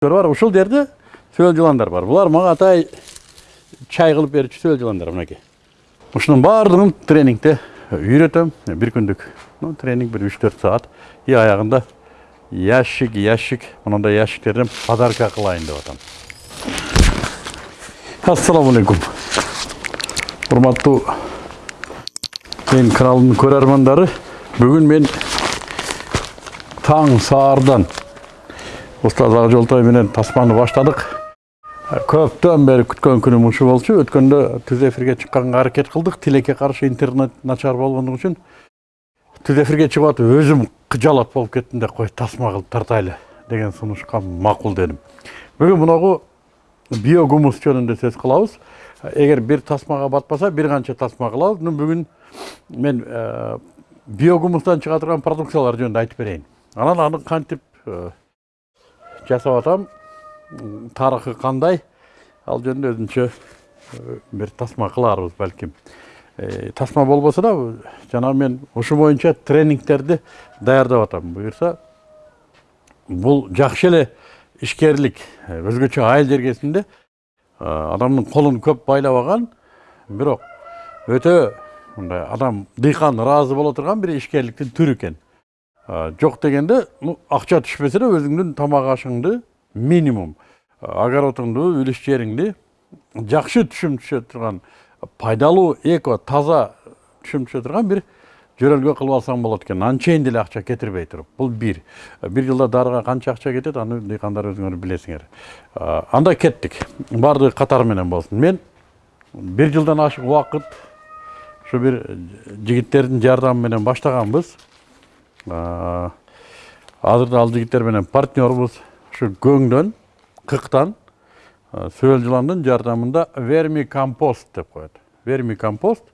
бар ушул жерде сөл жыландар бар. Булар мага атай чай кылып берүүчү сөл жыландар мынакей. Ушунун баардыгын тренингде үйрөтөм. Бир күндүк ну, тренинг бир үч төрт саат. И аягында ящик ящик мындай ящиктерден подарка кылайын деп атам. Ассалому алейкум. Урматтуу мен каналымдын көрөрмандары бүгүн мен таң устаз ак жолтой менен тасманы баштадык. Көптөн бери күткөн күнүм ушу болчу өткөндө түз эфирге чыкканга аракет кылдык. Тилекке каршы интернет начар болгондугу үчүн түз эфирге чыгып атып өзүм кыжалат болуп кеттим да кой тасма кылып тартайлы деген сунушка макул дедим. Бүгүн мынагу биогумус жөнүндө сөз кылабыз. Эгер бир тасмага батпаса бир канча тасма кылабыз. Бүгүн мен биогумустан чыга турган продукциялар жөнүндө айтып берейин. Анан аны кантип жасап атам. Тарыхы кандай ал жөнүндө өзүнчө бир тасма кыларбыз балким тасма болбосо да жана мен ушу боюнча тренингтерди даярдап атам. Буюрса бул жакшы эле ишкерлик өзгөчө айыл жергесинде адамдын колун көп байлабаган бирок өтө мындай адам дыйкан ыраазы боло турган бир ишкерликтин түрү экен жок дегенде ну акча түшпөсө да өзүңдүн тамак ашыңды минимум. Огородуңду үлүш жериңди жакшы түшүм түшө турган пайдалуу эко таза түшүм түшө турган бир жөрөлгө кылып алсаң болот экен анчейин деле акча кетирбей туруп бул бир бир жылда дарыга канча акча кетет аны дыйкандар өзүңөр билесиңер анда кеттик баардыгы катар менен болсун мен бир жылдан ашык убакыт ушу бир жигиттердин жардамы менен баштаганбыз азырда ал жигиттер менен партнербуз ушу көңдөн кыктан сөл жыландын жардамында верми компост деп коет верми компост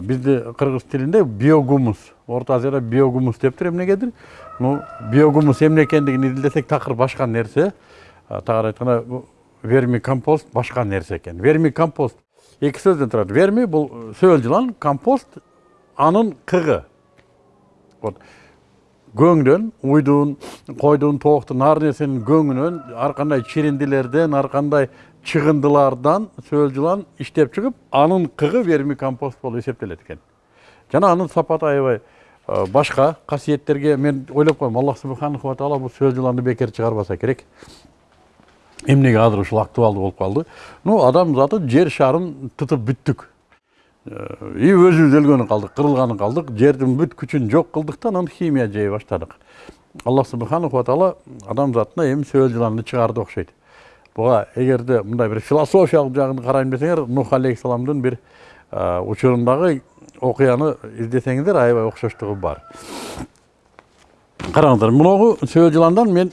бизди кыргыз тилинде биогумус орто азияда биогумус дептир эмнегедир ну биогумус эмне экендигин изилдесек такыр башка нерсе тагыраак айтканда верми компост башка нерсе экен верми компост эки сөздөн турат верми бул сөл жылан компост анын кыгы вот көңдөн уйдун койдун тооктун ар нерсенин көңүнөн ар кандай чириндилерден ар кандай чыгындылардан сөл жылан иштеп чыгып анын кыгы верми компост болуп эсептелет экен. Жана анын сапаты аябай башка касиеттерге мен ойлоп коем аллах субханаху таала бул сөл жыланды бекер чыгарбаса керек. Эмнеге азыр ушул актуалдуу болуп калды? Ну адам заты жер шарын тытып бүттүк. И өзүбүз өлгөнү калдык кырылганын калдык. Жердин бүт күчүн жок кылдык да анан химия жей баштадык. Аллах субханаху таала адамзатына эми сөл жыланды чыгарды окшойт. Буга эгерде мындай бир философиялык жагын карайм десеңер нух алейхисаламдын бир учурундагы окуяны издесеңиздер аябай окшоштугу бар. Караңыздар мынагу сөл жыландан мен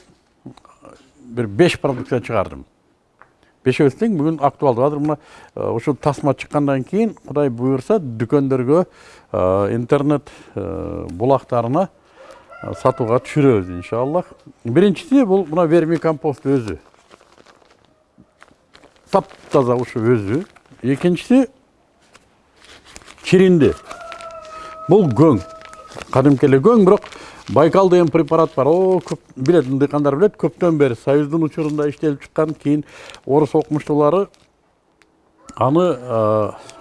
бир беш продукция чыгардым. Бешөөбүз тең бүгүн актуалдуу азыр мына ушул тасма чыккандан кийин кудай буюрса дүкөндөргө интернет булактарына сатууга түшүрөбүз иншаллах. Биринчиси бул мына верми компост өзү таптаза ушу өзү экинчиси чиринди бул көң эле көң бирок байкал деген препарат бар. О көп билет дыйкандар билет. Көптөн бери союздун учурунда иштелип чыккан кийин орус окумуштуулары аны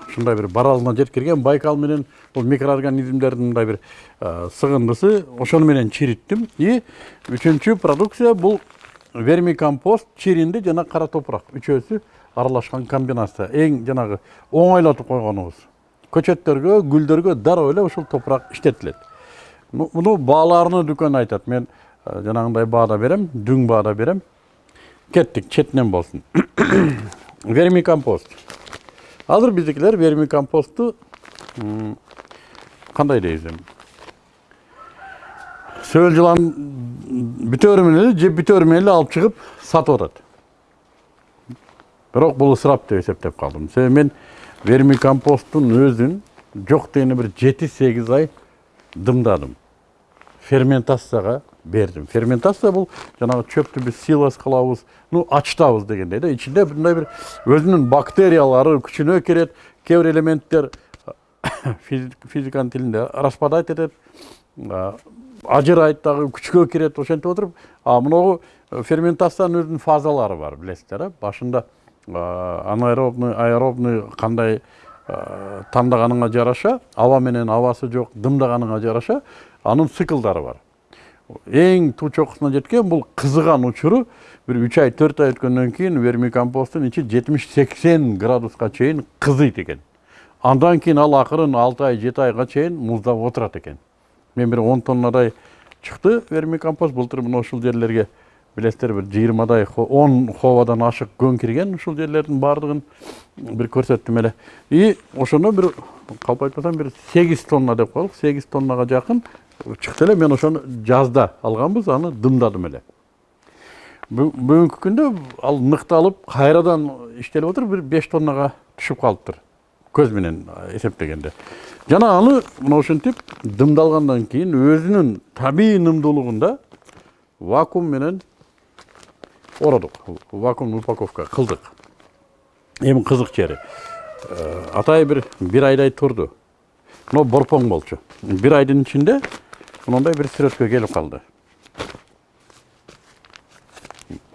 ушундай бир баралына жеткирген байкал менен бул микроорганизмдердин мындай бир сыгындысы ошону менен чириттим. И үчүнчү продукция бул вермикомпост чиринди жана кара топурак. Үчөөсү аралашкан комбинация. Эң жанагы оңойлотуп койгонубуз. Көчөттөргө гүлдөргө дароо эле ушул топурак иштетилет. Муну бааларыны дүкөн айтат мен жанагындай баада берем дүң баада берем кеттик четинен болсун вермикомпост. Азыр биздикилер вермикомпосту кандай дейбиз эми сөл жылан бүтөөрү менен эле же бүтөөрү менен эле алып чыгып сатып атат бирок бул ысырап деп эсептеп калдым себеби мен вермикомпосттун өзүн жок дегенде бир жети сегиз ай дымдадым. Ферментацияга бердим ферментация бул жанагы чөптү биз силос кылабыз ну ачытабыз дегендей да ичинде мындай бир өзүнүн бактериялары күчүнө кирет кээ бир элементтер физиканын тилинде распадать этет ажырайт дагы күчкө кирет ошентип отуруп а мынагу ферментациянын өзүнүн фазалары бар билесиздер э башында анаэробный аэробный кандай тандаганыңа жараша аба менен абасы жок дымдаганыңа жараша анын циклдары бар. Эң туу чокусуна жеткен бул кызыган учуру бир үч ай төрт ай өткөндөн кийин вермикомпосттун ичи жетимиш сексен градуска чейин кызыйт экен андан кийин ал акырын алты ай жети айга чейин муздап отурат экен мен бир он тоннадай чыкты вермикомпост былтыр мына ушул жерлерге билесиздер бир жыйырмадай он ховадан ашык көң кирген ушул жерлердин баардыгын бир көрсөттүм эле и ошондо бир калп айтпасам бир сегиз тонна деп коелук сегиз тоннага жакын чыкты эле мен ошону жазда алганбыз аны дымдадым эле бүгүнкү күндө ал ныкталып кайрадан иштелип отур бир беш тоннага түшүп калыптыр көз менен эсептегенде жана аны мына ушинтип дымдалгандан кийин өзүнүн табигый нымдуулугунда вакуум менен ородук вакуумный упаковка кылдык эми кызык жери атайын бир бир айдай турду мына борпоң болчу бир айдын ичинде мындай бир сүрөткө келип калды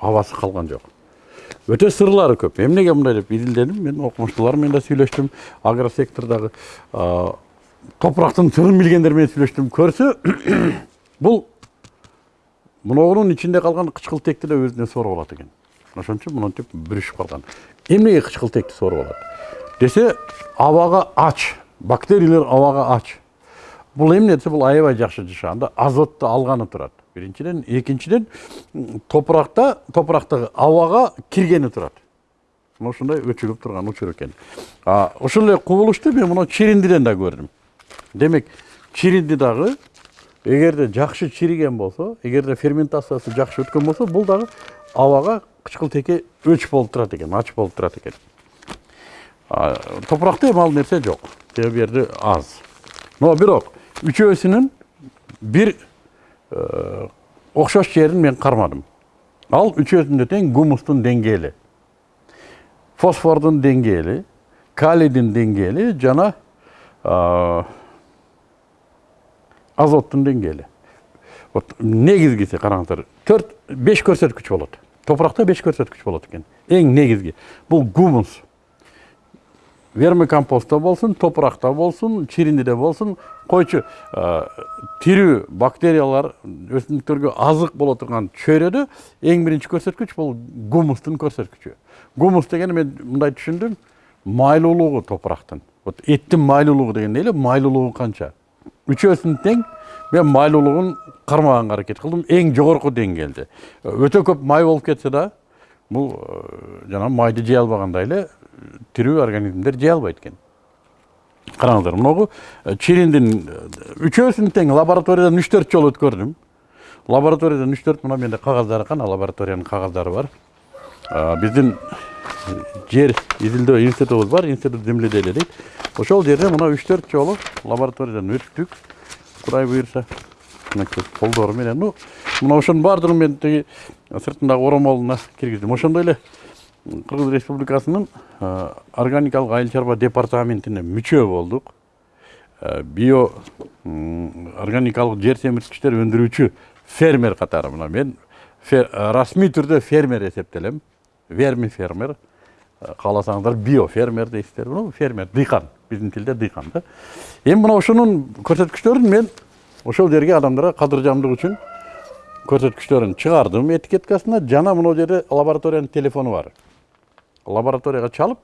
абасы калган жок өтө сырлары көп эмнеге мындай деп изилдедим мен окумуштуулар менен да сүйлөштүм агросектордогу топурактын сырын билгендер менен сүйлөштүм көрсө бул мыногунун ичинде калган кычкылтекти да өзүнө сооруп алат экен ошон үчүн монтип бүрүшүп калган эмнеге кычкылтекти сооруп алат десе абага ач бактериялар абага ач бул эмне десе бул аябай жакшы жашаганда азотту алганы турат биринчиден экинчиден топуракта топурактагы абага киргени турат мына ушундай өчүгүп турган учур экен ошол эле кубулушту мен мына чириндиден да көрдүм демек чиринди дагы эгерде жакшы чириген болсо эгерде ферментациясы жакшы өткөн болсо бул дагы абага кычкылтекке өч болуп турат экен ач болуп турат экен топуракта эми ал нерсе жок себеби жерде аз. Но бирок үчөөсүнүн бир окшош жерин мен кармадым ал үчөөсүндө тең гумустун деңгээли фосфордун деңгээли калийдин деңгээли жана азоттун деңгээли вот негизгиси караңыздар төрт беш көрсөткүч болот топуракта беш көрсөткүч болот экен эң негизги бул гумус вермикомпостто болсун топуракта болсун чириндиде болсун койчу тирүү бактериялар өсүмдүктөргө азык боло турган чөйрөдө эң биринчи көрсөткүч бул гумустун көрсөткүчү гумус дегени мен мындай түшүндүм майлуулугу топурактын вот эттин майлуулугу деген эле майлуулугу канча үчөөсүн тең мен майлуулугун кармаганга аракет кылдым эң жогорку деңгээлде өтө көп май болуп кетсе да бул жанагы майды жей албагандай эле тирүү организмдер жей албайт экен караңыздар могу чириндин үчөөсүн тең лабораториядан үч төрт жолу өткөрдүм лабораториядан үч төрт мына менде кагаздары кана лабораториянын кагаздары бар биздин жер изилдөө институтубуз бар институт земледелия дейт ошол жерде мына үч төрт жолу лабораториядан өттүк кудай буюрса колдору менен ну мына ошонун баардыгын мен тиги сыртындагы оромолуна киргиздим ошондой эле кыргыз республикасынын органикалык айыл чарба департаментине мүчө болдук био органикалык жер семирткичтер өндүрүүчү фермер катары мына мен расмий түрдө фермер эсептелем верми фермер. Кааласаңыздар био фермер дейсиздер ну фермер дыйкан биздин тилде дыйкан да. Эми мына ошонун көрсөткүчтөрүн мен ошол жерге адамдарга кадыржамдык үчүн көрсөткүчтөрүн чыгардым этикеткасына. Жана мына жерде лабораториянын телефону бар. Лабораторияга чалып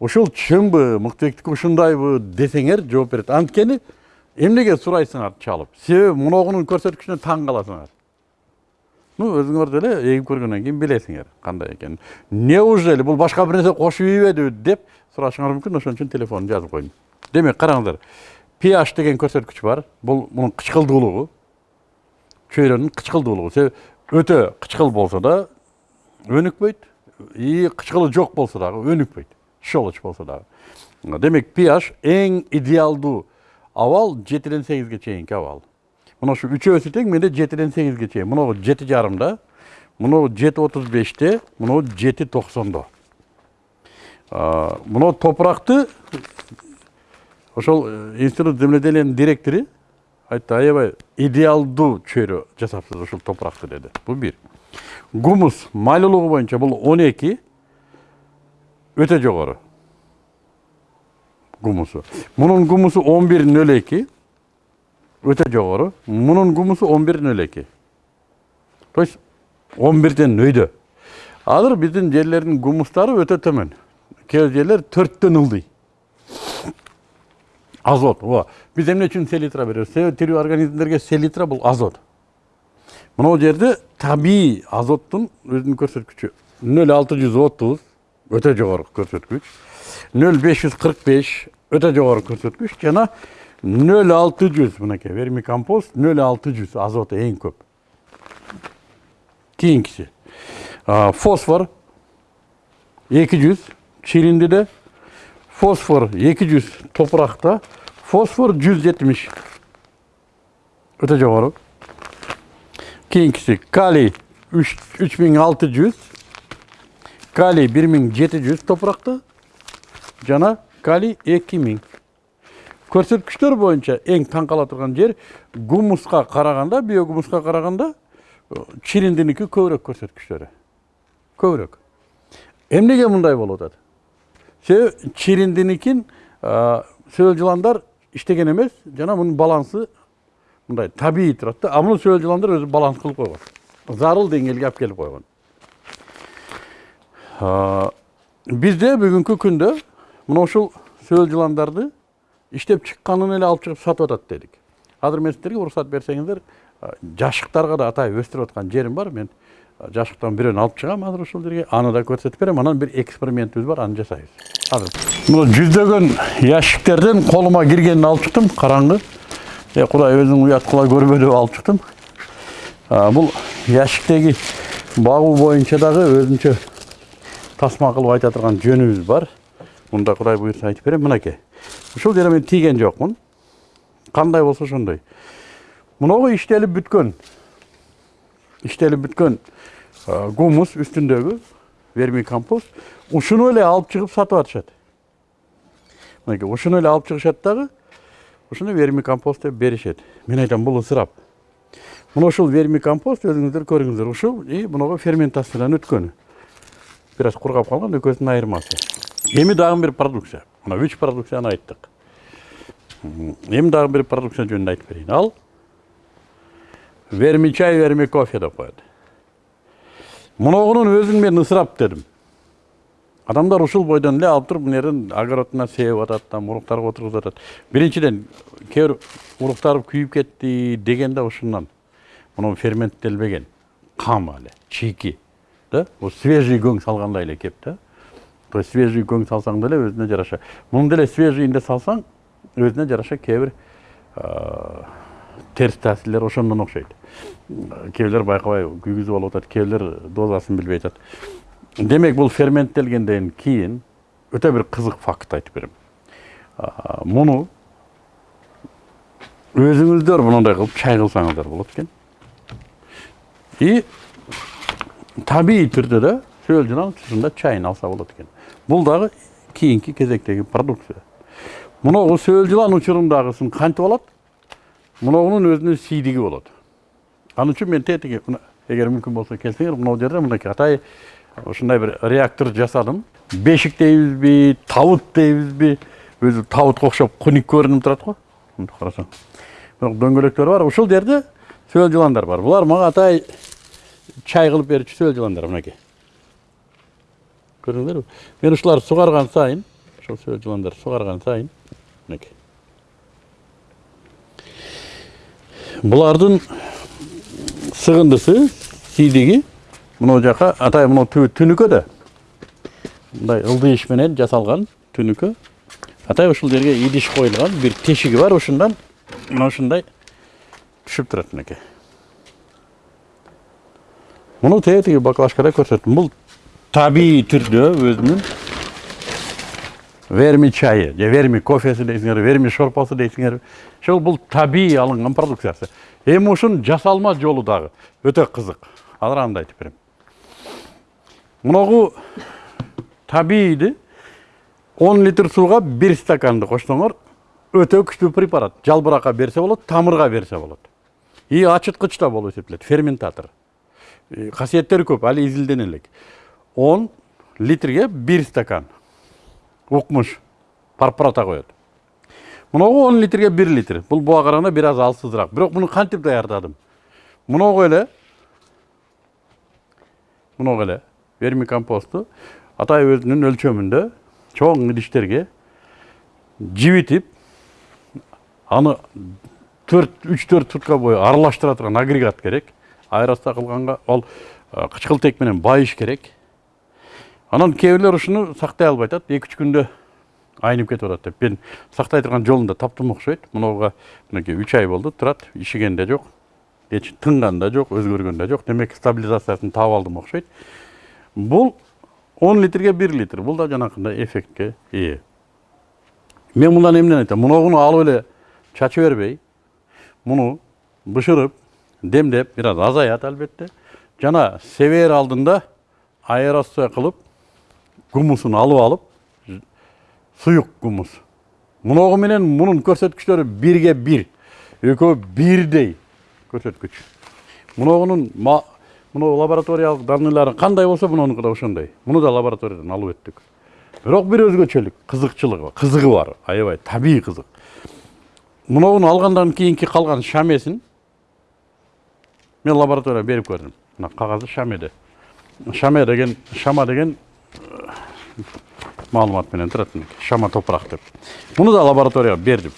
ушул чынбы мыктыбектики ушундайбы десеңер жооп берет. Анткени эмнеге сурайсыңар чалып? Себеби муногунун көрсөткүчүнө таң каласыңар. Ну өзүңөр деле эгип көргөндөн кийин билесиңер кандай экенин. Неужели бул башка бир нерсе кошуп ийбедиби деп сурашыңар мүмкүн? Ошон үчүн телефонун жазып койдум демек караңыздар ph деген көрсөткүч бар. Бул мунун кычкылдуулугу. Чөйрөнүн кычкылдуулугу. Себеби өтө кычкыл болсо да өнүкпөйт. И кычкылы жок болсо дагы өнүкпөйт щелочь болсо дагы демек ph эң идеалдуу абал жетиден сегизге чейинки абал мына ушу үчөөсү тең менде жетиден сегизге чейин мынагу жети жарымда мынау жети отуз беште мынау жети токсондо мынау топуракты ошол институт земледелиянын директору айтты аябай идеалдуу чөйрө жасапсыз ушул топуракты деди бул бир гумус боюнча бул он эки өтө жогору гумусу мунун гумусу он бир нөл эки өтө жогору мунун гумусу он бир нөл эки то есть он бирден өйдө азыр биздин жерлердин гумустары өтө төмөн кээ жерлер төрттөн ылдый азот ооба биз эмне үчүн селитра беребиз себеби тирүү организмдерге селитра бул азот мынау жерде табигый азоттун өзүнүн көрсөткүчү нөл алты жүз отуз өтө жогору көрсөткүч нөл беш жүз кырк беш өтө жогору көрсөткүч жана нөл алты жүз мынакей вермикомпост нөл алты жүз азоты эң көп. Кийинкиси фосфор эки жүз чириндиде фосфор эки жүз топуракта фосфор жүз жетимиш өтө жогору кийинкиси калий үч миң алты жүз калий бир миң жети жүз топуракта жана калий эки миң көрсөткүчтөр боюнча эң таң кала турган жер гумуска караганда биогумуска караганда чириндиники көбүрөөк көрсөткүчтөрү көбүрөөк эмнеге мындай болуп атат себеби чириндиникин сөөл жыландар иштеген эмес жана мунун балансы мындай табигый турат да а муну сөөл жыландар өзү баланс кылып койгон зарыл деңгээлге алып келип койгон бизде бүгүнкү күндө мына ушул сөөл жыландарды иштеп чыкканын эле алып чыгып сатып атат дедик азыр мен сиздерге уруксат берсеңиздер жашыктарга да атайын өстүрүп аткан жерим бар мен жашыктан бирөөнү алып чыгам азыр ушул жерге аны да көрсөтүп берем анан бир экспериментибиз бар аны жасайбыз азыр мына жүздөгөн ящиктерден колума киргенин алып чыктым караңгы э кудай өзүң уят кыла көрбө деп алып чыктым бул ящиктеги багуу боюнча дагы өзүнчө тасма кылып айта турган жөнүбүз бар муну да кудай буюрса айтып берем мынакей ушул жерге мен тийген жокмун кандай болсо ошондой мынагу иштелип бүткөн иштелип бүткөн гумус үстүндөгү вермикомпост ушуну эле алып чыгып сатып атышат мынакей ушуну эле алып чыгышат дагы ушуну вермикомпост деп беришет мен айтам бул ысырап мына ушул вермикомпост өзүңүздөр көрүңүздөр ушул и мынагу ферментациядан өткөнү бир аз кургап калган экөөсүнүн айырмасы эми дагы бир продукция мына үч продукцияны айттык эми дагы бир продукция жөнүндө айтып берейин ал верми чай верми кофе деп коет мунугунун өзүн мен ысырап дедим адамдар ушул бойдон эле алып туруп мына жерден огородуна себип атат там уруктарга отургузуп атат. Биринчиден кээ бир уруктар күйүп кетти деген да ушундан. Муну ферменттелбеген кам эле чийки да? Свежий көң салгандай эле кеп да? То есть свежий көң салсаң деле өзүнө жараша. Муну деле свежийинде салсаң өзүнө жараша кээ бир терс таасирлер ошондон окшойт. Кээ бирлер байкабай күйгүзүп алып атат кээ бирлер дозасын билбей атат. Демек бул ферменттелгенден кийин өтө бир кызык факт айтып берем муну өзүңүздөр мындай кылып чай кылсаңыздар болот экен и табигый түрдө да сөөл жылан ушунда чайын алса болот экен бул дагы кийинки кезектеги продукция мынагу сөөл жылан учурундагысын кантип алат мынауынын өзүнүн сийдиги болот ал үчүн мен тетиги эгер мүмкүн болсо келсеңер мынау жерде мынакей атай ушундай бир реактор жасадым. Бешик дейбизби табут дейбизби. Өзү табутка окшоп куник көрүнүп турат го. Мынтип карасаң. Бирок дөңгөлөктөр бар. Ушул жерде сөөл жыландар бар. Булар мага атай чай кылып берүүчү сөөл жыландар мынакей көрдүңүздөрбү мен ушуларды сугарган сайын ушул сөөл жыландар сугарган сайын мынакей. Булардын сыгындысы сийдиги мына жака атай мына түбү түнүкө да мындай ылдый иш менен жасалган түнүкө атай ушул жерге идиш коюлган бир тешиги бар ушундан мына ушундай түшүп турат мынакей муну тетиги баклажкада көрсөттүм бул табигый түрдө өзүнүн верми чайы же верми кофеси дейсиңерби верми шорпосу дейсиңерби ошол бул табигый алынган продукциясы. Эми ушунун жасалма жолу дагы өтө кызык азыр аны да айтып берем мынагу табигийди он литр сууга бир стаканды кошсоңор өтө күчтүү препарат. Жалбыракка берсе болот тамырга берсе болот. И ачыткыч да болуп эсептелет ферментатор. Касиеттери көп али изилдене элек он литрге бир стакан укмуш парпарата коет. Мыногу он литрге бир литр. Бул буга караганда бир аз алсызыраак. Бирок муну кантип даярдадым? Мыногу эле мыногу эле верми компосту атай өзүнүн өлчөмүндө чоң идиштерге жибитип аны төрт үч төрт сутка бою аралаштыра турган агрегат керек аэроста кылганга ал кычкылтек менен байыш керек анан кээ бирлер ушуну сактай албай атат эки үч күндө айнып кетип атат деп мен сактай турган жолун да таптым окшойт мынуга мынакей үч ай болду турат ишиген да жок эч тынган да жок өзгөргөн да жок демек стабилизациясын таап алдым окшойт бул он литрге бир литр. Бул да жанакындай эффектке ээ мен мындан эмнени айтам. Мыногуну алып эле чача бербей. Муну бышырып демдеп бир аз азаят албетте жана себээр алдында аэрация кылып гумусун алып алып суюк гумус. Муногу менен мунун көрсөткүчтөрү бирге бир экөө бирдей көрсөткүч муногунун мына лабораториялык данныйлары кандай болсо мунунуку да ошондой муну да лабораториядан алып өттүк бирок бир өзгөчөлүк кызыкчылыгы кызыгы бар аябай табигый кызык мынуну алгандан кийинки калган шамесин мен лабораторияга берип көрдүм мына кагазы шамеде шаме деген шама деген маалымат менен турат шама топурак деп муну да лабораторияга бердим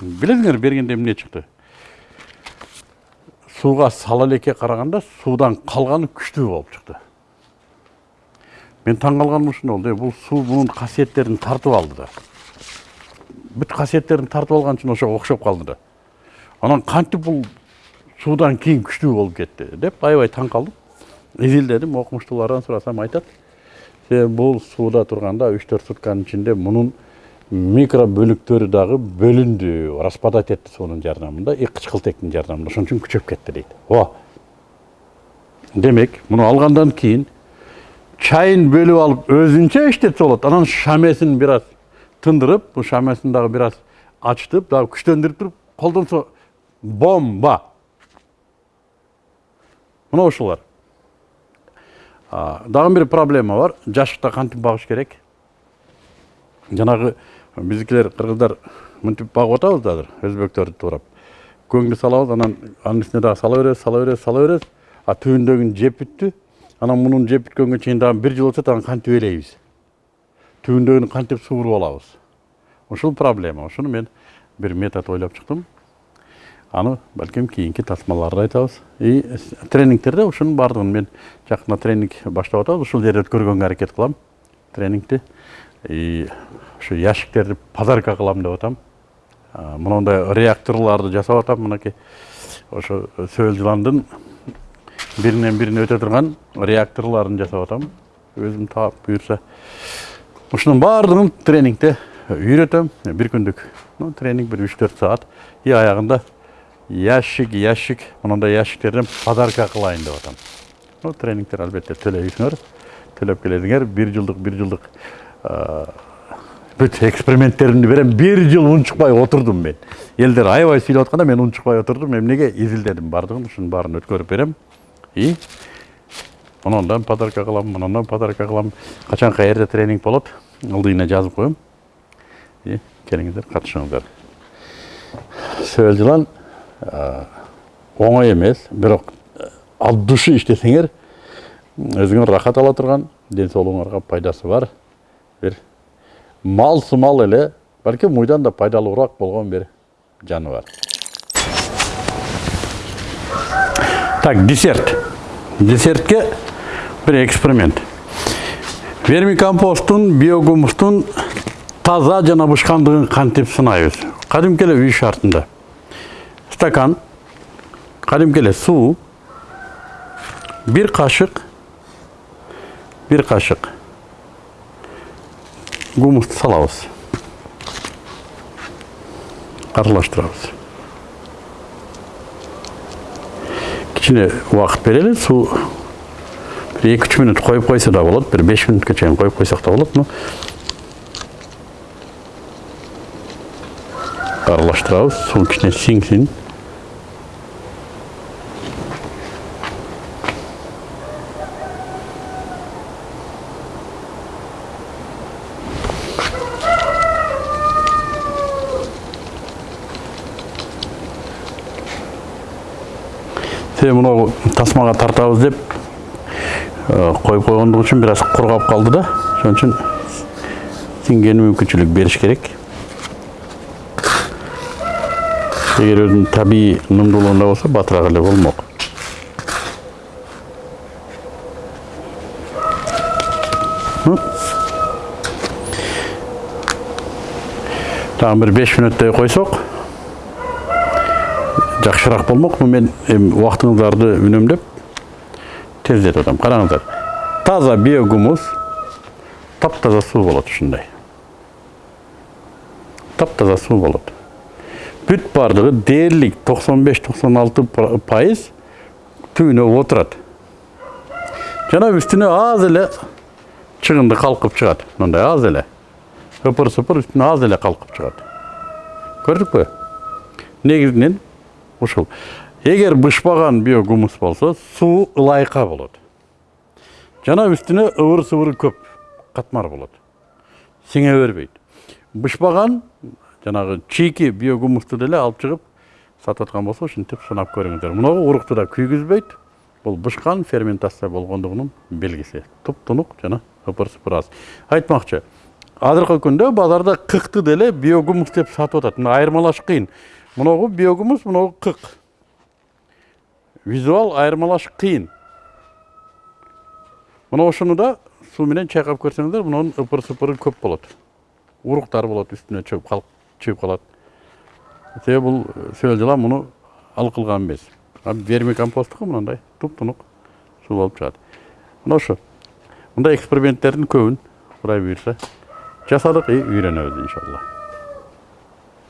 билесиңер бергенде эмне чыкты сууга сала элекке караганда суудан калганы күчтүү болуп чыкты мен таң калганым ушунда болду бул суу мунун касиеттерин тартып алды да. Бүт касиеттерин тартып алган үчүн ошого окшоп калды да. Анан кантип бул суудан кийин күчтүү болуп кетти деп аябай таң калдым изилдедим окумуштуулардан сурасам айтат бул сууда турганда үч төрт сутканын ичинде мунун микро бөлүктөрү дагы бөлүндү распадать этти суунун жардамында и кычкылтектин жардамында ошон үчүн күчөп кетти дейт ооба демек муну алгандан кийин чайын бөлүп алып өзүнчө иштетсе болот анан шамесин бир аз тындырып бул шамесин дагы бир аз ачтып дагы күчтөндүрүп туруп колдонсо бомба! Мына ушулар дагы бир проблема бар. Жашыкта кантип багыш керек. Жанагы биздикилер кыргыздар мынтип багып атабыз азыр өзбектөрдү туурап көңдү салабыз анан анын үстүнө дагы сала беребиз сала беребиз сала беребиз а түбүндөгүн жеп бүттү анан мунун жеп бүткөнгө чейин дагы бир жыл өтсө анан кантип ээлейбиз түбүндөгүн кантип сууруп алабыз ушул проблема ушуну мен бир метод ойлоп чыктым аны балким кийинки тасмаларда айтабыз и тренингтерде ушунун баардыгын мен жакында тренинг баштап атабыз ушул жерде өткөргөнгө аракет кылам тренингти и ушу ящиктерди подарка кылам деп атам. Мондай реакторларды жасап атам. Мынакей ошо сөөл жыландын биринен бирине өтө турган реакторларын жасап атам. Өзүм таап буюрса ушунун баардыгын тренингде үйрөтөм бир күндүк тренинг бир үч төрт саат. И аягында ящик ящик мындай ящиктерден подарка кылайын деп атам. Тренингтер албетте төлөйсүңөр төлөп келесиңер бир жылдык бир жылдык бүт эксперименттеримди берем бир жыл унчукпай отурдум мен элдер аябай сүйлөп атканда мен унчукпай отурдум эмнеге изилдедим баардыгын ушунун баарын өткөрүп берем и мындан подарка кылам мындан подарка кылам качан каерде тренинг болот ылдыйына жазып коем и келиңиздер катышыңыздар сөөл жылан оңой эмес бирок от души иштесеңер өзүңөр рахат ала турган ден соолугуңарга пайдасы бар бир мал сымал эле балким мыйдан да пайдалуураак болгон бир жаныбар так десерт десертке бір эксперимент вермикомпосттун биогумустун таза жана бышкандыгын кантип сынайбыз кадимки эле үй шартында стакан кадимки эле суу бир кашык бир кашык гумусту салабыз аралаштырабыз кичине убакыт берели суу бир эки үч мүнөт коюп койсо да болот бир беш чейин коюп койсок да болот ну аралаштырабыз сиңсин себеби мынау тасмага тартабыз деп коюп койгондук үчүн бир аз кургап калды да. Ошон үчүн сиңгени мүмкүнчүлүк бериш керек. Эгер өзүнүн табигый нымдуулугунда болсо батыраак эле болмок дагы бир беш мүнөттөй койсок жакшыраак болмок мен эми убактыңыздарды үнөмдөп тездетип атам караңыздар таза биогумус таптаза суу болот ушундай таптаза суу болот бүт баардыгы дээрлик токсон беш токсон алты пайыз түбүнө отурат жана үстүнө аз эле чыгынды калкып чыгат мындай аз эле ыпыр сыпыр үстүнө аз эле калкып чыгат көрдүкпү негизинен ушул. Эгер бышпаган биогумус болсо суу ылайыка болот. Жана үстүнө ыбыр сыбыры көп катмар болот. Сиңе бербейт. Бышпаган жанагы чийки биогумусту деле алып чыгып сатып аткан болсо ушинтип сынап көрүңүздөр. Урукту да күйгүзбөйт. Бул бышкан ферментация болгондугунун белгиси. Туптунук жана ыпыр сыпыр аз. Айтмакчы азыркы күндө базарда кыкты деле биогумус деп сатып атат. Мына айырмалаш кыйын. Мынагу биогумус мынагу кык визуал айырмалаш кыйын мына ошону да суу менен чайкап көрсөңүздөр мунун ыпыр сыпыры көп болот уруктар болот үстүнө чыгып калып чыгып калат себеби бул сөл жылан муну ал кылган эмес верми компосттуку мындай туптунук суу болуп чыгат мына ошо мындай эксперименттердин көбүн кудай буюрса жасадык и үйрөнөбүз иншалла.